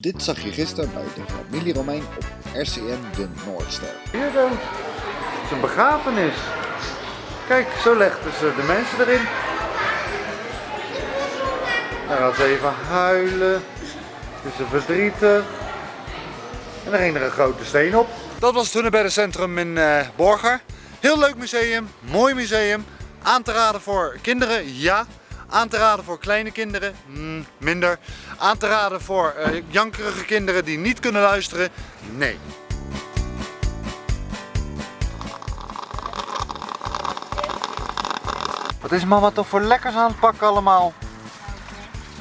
Dit zag je gisteren bij de familie Romein op RCN De Noordster. Hier zo. Het is een begrafenis. Kijk, zo legden ze de mensen erin. Dan gaan ze even huilen. Het is verdrietig. En dan ging er een grote steen op. Dat was het Hunebeddencentrum in uh, Borger. Heel leuk museum, mooi museum. Aan te raden voor kinderen, ja. Aan te raden voor kleine kinderen, mm, minder. Aan te raden voor uh, jankerige kinderen die niet kunnen luisteren, nee. Wat is mama toch voor lekkers aan het pakken allemaal?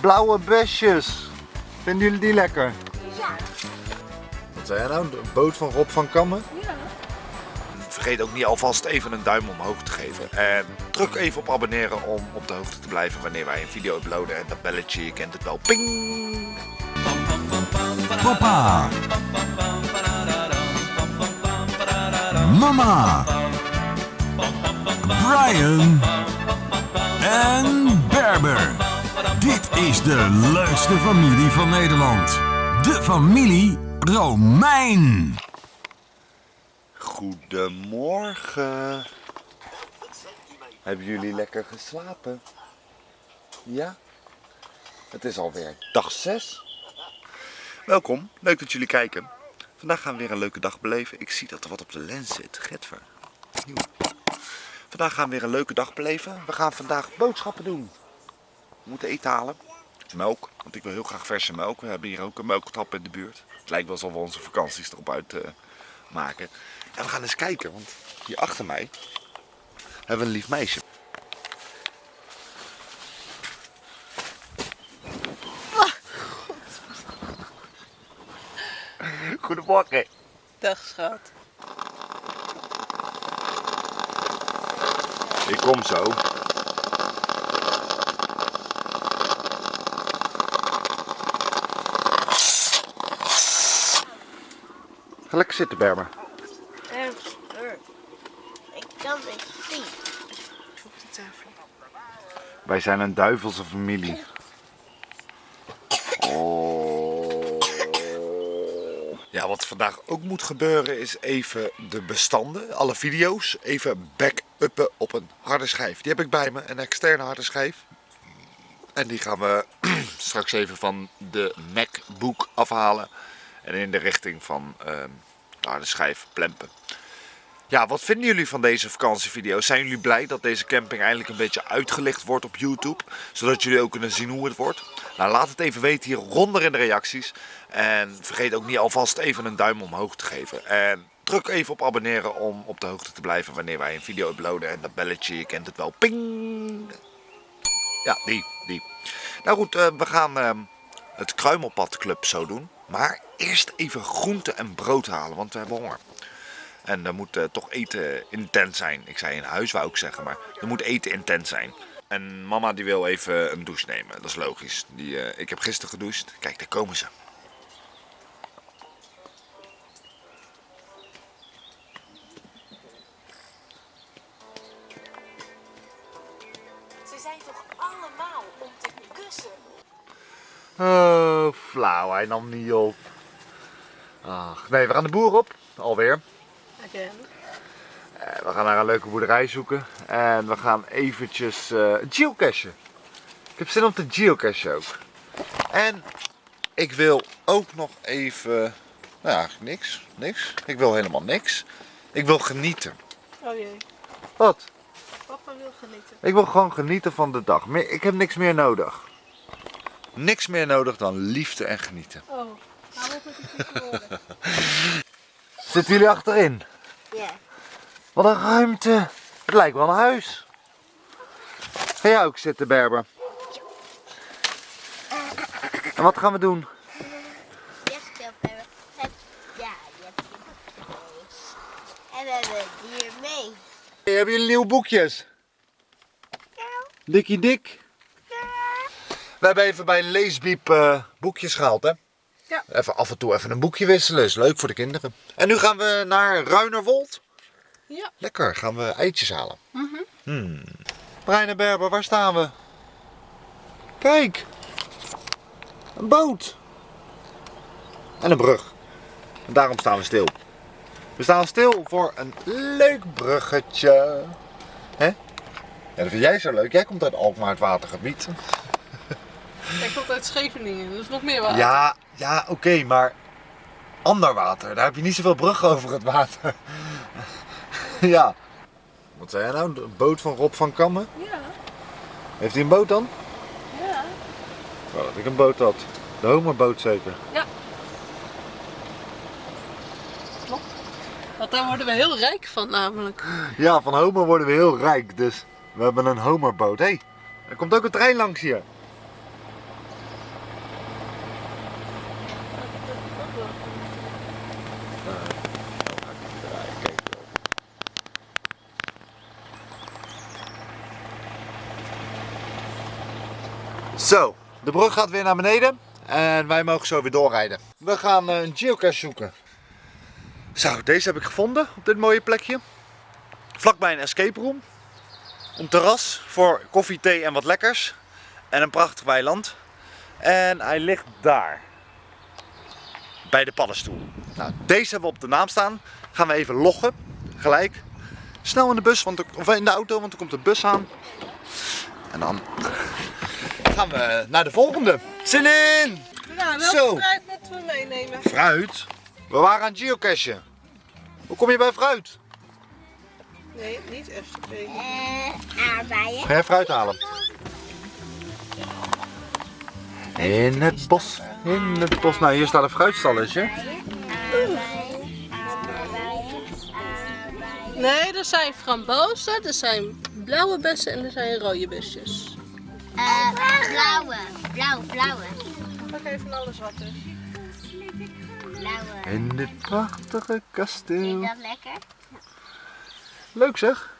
Blauwe besjes. Vinden jullie die lekker? Ja. Wat zei jij nou? De boot van Rob van Kammen? Vergeet ook niet alvast even een duim omhoog te geven. En druk even op abonneren om op de hoogte te blijven wanneer wij een video uploaden. En dat belletje, je kent het wel. Ping! Papa. Mama. Brian. En Berber. Dit is de leukste familie van Nederland. De familie Romein. Goedemorgen. Hebben jullie lekker geslapen? Ja? Het is alweer dag 6. Welkom, leuk dat jullie kijken. Vandaag gaan we weer een leuke dag beleven. Ik zie dat er wat op de lens zit. Getver. Vandaag gaan we weer een leuke dag beleven. We gaan vandaag boodschappen doen. We moeten eten halen. Melk, want ik wil heel graag verse melk. We hebben hier ook een melktap in de buurt. Het lijkt wel alsof we onze vakanties erop uit uh, maken. En we gaan eens kijken, want hier achter mij hebben we een lief meisje. Goedemorgen. Dag schat. Ik kom zo. Ga lekker zitten, Berber. Ik kan het zien. Op de tafel. Wij zijn een duivelse familie. Oh. Ja, wat vandaag ook moet gebeuren is even de bestanden, alle video's, even back-uppen op een harde schijf. Die heb ik bij me, een externe harde schijf. En die gaan we straks even van de MacBook afhalen en in de richting van uh, de harde schijf plempen. Ja, wat vinden jullie van deze vakantievideo's? Zijn jullie blij dat deze camping eindelijk een beetje uitgelicht wordt op YouTube? Zodat jullie ook kunnen zien hoe het wordt? Nou, laat het even weten hieronder in de reacties. En vergeet ook niet alvast even een duim omhoog te geven. En druk even op abonneren om op de hoogte te blijven wanneer wij een video uploaden. En dat belletje, je kent het wel. Ping! Ja, die, die. Nou goed, uh, we gaan uh, het Kruimelpadclub zo doen. Maar eerst even groente en brood halen, want we hebben honger. En dan moet uh, toch eten intens zijn. Ik zei in huis wou ik zeggen, maar er moet eten intens zijn. En mama die wil even een douche nemen, dat is logisch. Die, uh, ik heb gisteren gedoucht. Kijk, daar komen. Ze Oh, flauw, hij nam niet op. Ach, nee, we gaan de boer op, alweer. Again. Uh, we gaan naar een leuke boerderij zoeken. En we gaan eventjes uh, geocachen. Ik heb zin om te geocachen ook. En ik wil ook nog even... Nou ja, niks. Niks. Ik wil helemaal niks. Ik wil genieten. Oh jee. Wat? Papa wil genieten. Ik wil gewoon genieten van de dag. Ik heb niks meer nodig. Niks meer nodig dan liefde en genieten. Oh, hou op met die vieze woorden. Zitten jullie achterin? Ja. Wat een ruimte. Het lijkt wel een huis. Ga jij ook zitten, Berber? En wat gaan we doen? Ja, je hebt En we hebben dier mee. Hey, hebben jullie nieuwe boekjes? Ja. Dikkie dik. We hebben even bij Leesbiep uh, boekjes gehaald, hè? Ja. Even af en toe even een boekje wisselen, is leuk voor de kinderen. En nu gaan we naar Ruinerwold. Ja. Lekker, gaan we eitjes halen. Mhm. Hmm. Brian en Berber, waar staan we? Kijk, een boot. En een brug. En daarom staan we stil. We staan stil voor een leuk bruggetje. Hè? Ja, dat vind jij zo leuk. Jij komt uit Alkmaar, het watergebied. Hij komt uit Scheveningen, dus nog meer water. Ja, ja, oké, maar ander water. Daar heb je niet zoveel brug over het water. ja. Wat zei jij nou? De boot van Rob van Kammen? Ja, Heeft hij een boot dan? ja. Ik wou dat ik een boot had. De homerboot zeker. Want daar worden we heel rijk van namelijk. Ja, van homer worden we heel rijk, dus we hebben een homerboot. Hé, hey, er komt ook een trein langs hier. Zo, de brug gaat weer naar beneden en wij mogen zo weer doorrijden. We gaan eh, een geocache zoeken. Zo, deze heb ik gevonden op dit mooie plekje. Vlakbij een escape room. Een terras voor koffie, thee en wat lekkers. En een prachtig weiland. En hij ligt daar. Bij de paddenstoel. Nou, deze hebben we op de naam staan. Gaan we even loggen. Gelijk. Snel in de bus, want of in de auto, want er komt de bus aan. En dan gaan we naar de volgende. Zin in! Ja, Zo. welke fruit moeten we meenemen? Fruit? We waren aan het geocachen. Hoe kom je bij fruit? Nee, niet aardbeien. Ga jij fruit halen? In het bos, in het bos. Nou, hier staat een fruitstalletje. Nee, er zijn frambozen, er zijn blauwe bessen en er zijn rode besjes. Eh, blauwe. Blauw, blauwe. Pak even alles wat is. Blauwe. In dit prachtige Vind kasteel. je dat lekker? Leuk zeg.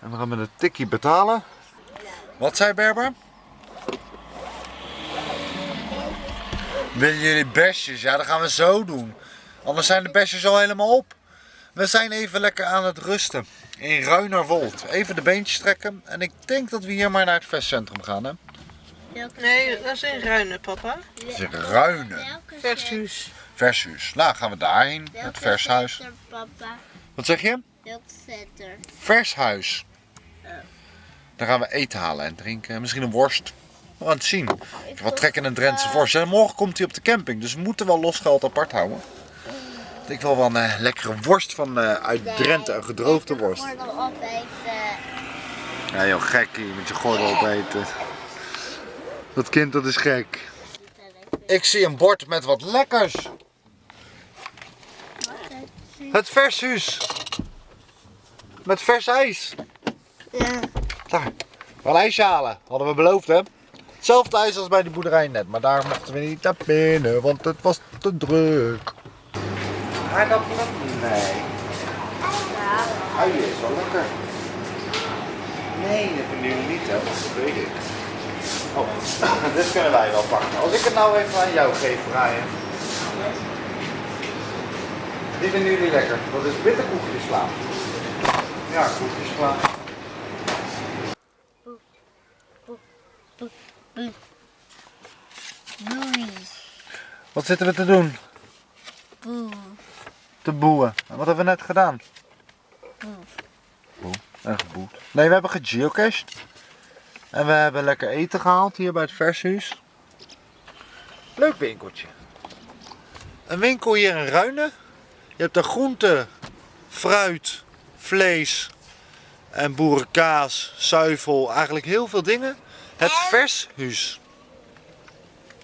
En we gaan met een tikkie betalen. Wat zei Berber? Willen jullie besjes? Ja, dat gaan we zo doen. Anders zijn de besjes al helemaal op. We zijn even lekker aan het rusten. In Ruinerwold. Even de beentjes trekken. En ik denk dat we hier maar naar het vestcentrum gaan. Hè? Nee, dat is in Ruinen, papa. Dat is in Ruinen. Welke Vershuis. Vershuis. Nou, gaan we daarheen. Welke Het vershuis. zetter, papa? Wat zeg je? Zetter? Vershuis. Daar gaan we eten halen en drinken. Misschien een worst. We gaan het zien. Ik heb wat trek in een Drentse worst. En morgen komt hij op de camping. Dus we moeten wel los geld apart houden. Ik wil wel een eh, lekkere worst van eh, uit Drenthe. Een gedroogde worst. Gordel opeten. Ja joh, gek hier met je gordel opeten. Dat kind dat is gek. Ik zie een bord met wat lekkers. Het vershuis. Met vers ijs. Ja. Daar. We gaan ijsje halen. Hadden we beloofd hè. Hetzelfde ijs als bij de boerderij net. Maar daar mochten we niet naar binnen. Want het was te druk. Aardappelen? Nee. Uien is wel lekker. Nee, dat vinden jullie niet hè. Dat weet ik. Oh, dit kunnen wij wel pakken. Als ik het nou even aan jou geef, Brian. Die vinden jullie lekker. Dat is witte koekjesvla. Ja, koekjesvla. Boei. Wat zitten we te doen? Boe. Te boeien. En wat hebben we net gedaan? Boe. En geboet. Nee, we hebben gegeocached. En we hebben lekker eten gehaald hier bij het vershuis. Leuk winkeltje. Een winkel hier in Ruinen. Je hebt er groente, fruit, vlees en boerenkaas, zuivel. Eigenlijk heel veel dingen. Het vershuis.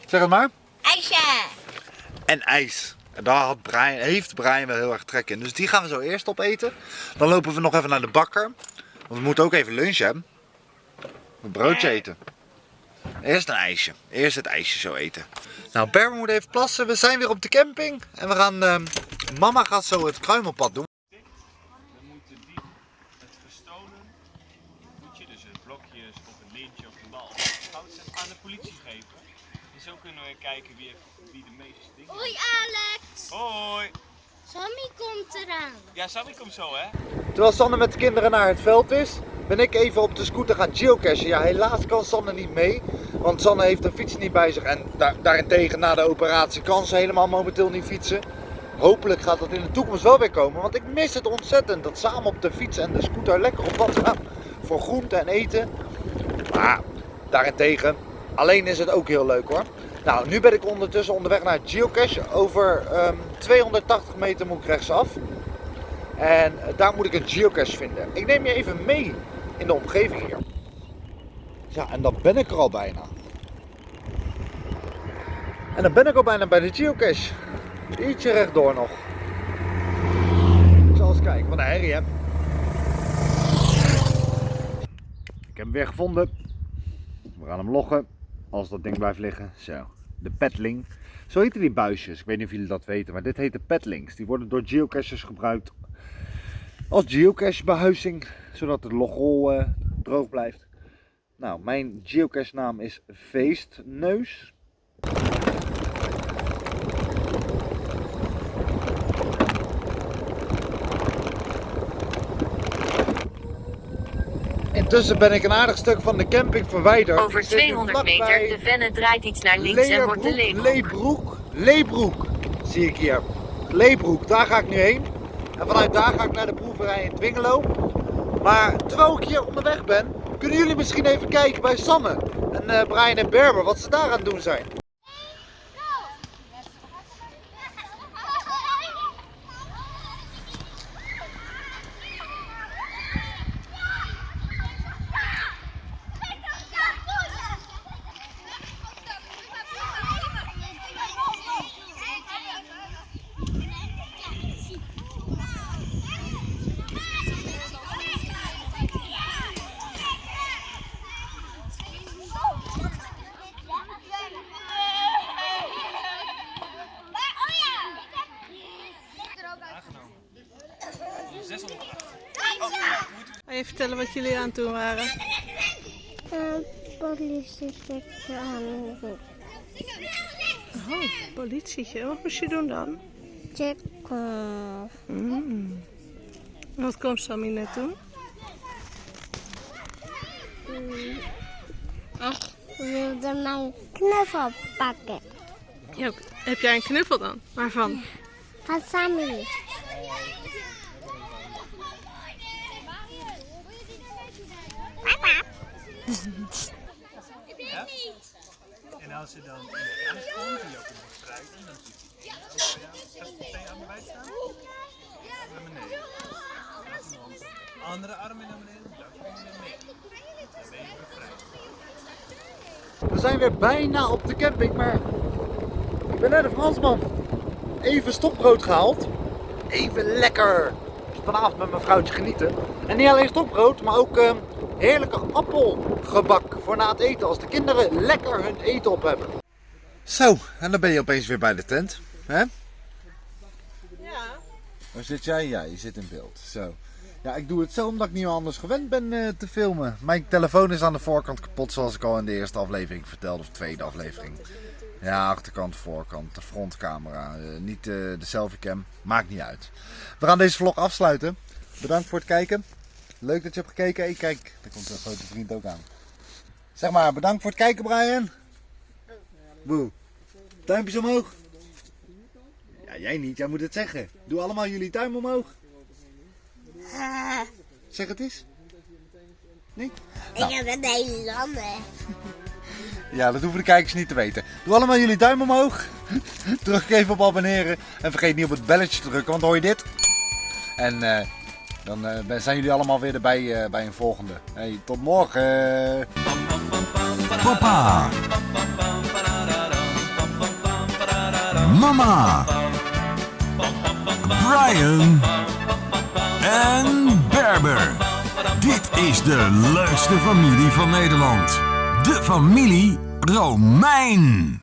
Zeg het maar. IJsje. en ijs. En daar had Brian, heeft Brian wel heel erg trek in. Dus die gaan we zo eerst opeten. Dan lopen we nog even naar de bakker. Want we moeten ook even lunchen. Hè? Een broodje eten. Eerst een ijsje. Eerst het ijsje zo eten. Nou, Berber moet even plassen. We zijn weer op de camping. En we gaan... ehm, mama gaat zo het kruimelpad doen. Dan moet de diep het verstolen goedje, dus het blokjes of een lintje of een bal, goud aan de politie geven. En zo kunnen we kijken wie, wie de meeste dingen Hoi Alex. Hoi! Sammy komt eraan. Ja, Sammy komt zo hè? Terwijl Sanne met de kinderen naar het veld is, ben ik even op de scooter gaan geocachen. Ja, helaas kan Sanne niet mee, want Sanne heeft een fiets niet bij zich. En daar, daarentegen na de operatie kan ze helemaal momenteel niet fietsen. Hopelijk gaat dat in de toekomst wel weer komen, want ik mis het ontzettend. Dat samen op de fiets en de scooter lekker op pad gaan voor groente en eten. Maar daarentegen, alleen is het ook heel leuk hoor. Nou, nu ben ik ondertussen onderweg naar geocache. Over ehm, 280 meter moet ik rechtsaf. En eh, daar moet ik een geocache vinden. Ik neem je even mee in de omgeving hier. Ja, en dan ben ik er al bijna. En dan ben ik al bijna bij de geocache. Ietsje rechtdoor nog. Ik zal eens kijken, wat een herrie. Ik heb hem weer gevonden. We gaan hem loggen. Als dat ding blijft liggen. Zo. De petling. Zo heten die buisjes. Ik weet niet of jullie dat weten. Maar dit heet de petlings. Die worden door geocachers gebruikt. Als geocache behuizing. Zodat de logrol eh, droog blijft. Nou, mijn geocache naam is Feestneus. Intussen ben ik een aardig stuk van de camping verwijderd. Over Ik zit nu 200 meter, de venne draait iets naar links en wordt de Leebroek. Leebroek, Leebroek, zie ik hier. Leebroek, daar ga ik nu heen. En vanuit daar ga ik naar de proeverij in Twingelo. Maar terwijl ik hier onderweg ben, kunnen jullie misschien even kijken bij Sanne en eh, Brian en Berber, wat ze daar aan het doen zijn. Ga je vertellen wat jullie aan het doen waren? politietje aan Oh, politietje. Wat moest je doen dan? checken. Mm. Wat kwam Sammy net doen? Ik wilde mijn knuffel pakken. Ja, heb jij een knuffel dan? Waarvan? Van Sammy. En als ze dan in de huis komt, die ook in de dan ziet hij. Ja, gaat de twee armen wijd staan? Naar beneden. Andere armen naar beneden. Dan je bevrijd. We zijn weer bijna op de camping, maar ik ben net een Fransman. Even stokbrood gehaald. Even lekker vanavond met mijn vrouwtje genieten. En niet alleen stokbrood, maar ook ehm, heerlijke appelgebak voor na het eten. Als de kinderen lekker hun eten op hebben. Zo, en dan ben je opeens weer bij de tent. Hè? Ja. Waar zit jij? Ja, je zit in beeld. Zo. Ja, ik doe het zo omdat ik niet meer anders gewend ben eh, te filmen. Mijn telefoon is aan de voorkant kapot, zoals ik al in de eerste aflevering vertelde, of tweede aflevering. Ja, achterkant, voorkant, de frontcamera. eh, niet eh, de selfiecam. Maakt niet uit. We gaan deze vlog afsluiten. Bedankt voor het kijken. Leuk dat je hebt gekeken. Hey, kijk, daar komt een grote vriend ook aan. Zeg maar, bedankt voor het kijken, Brian. Boe. Duimpjes omhoog. Ja, jij niet. Jij moet het zeggen. Doe allemaal jullie duim omhoog. Zeg het eens. Nee? Ik heb een Nederlander. Ja, dat hoeven de kijkers niet te weten. Doe allemaal jullie duim omhoog. Druk even op abonneren. En vergeet niet op het belletje te drukken, want hoor je dit. En eh, dan eh, zijn jullie allemaal weer erbij eh, bij een volgende. Hey, tot morgen. Papa. Mama. Brian. En Berber. Dit is de leukste familie van Nederland. De familie Romein.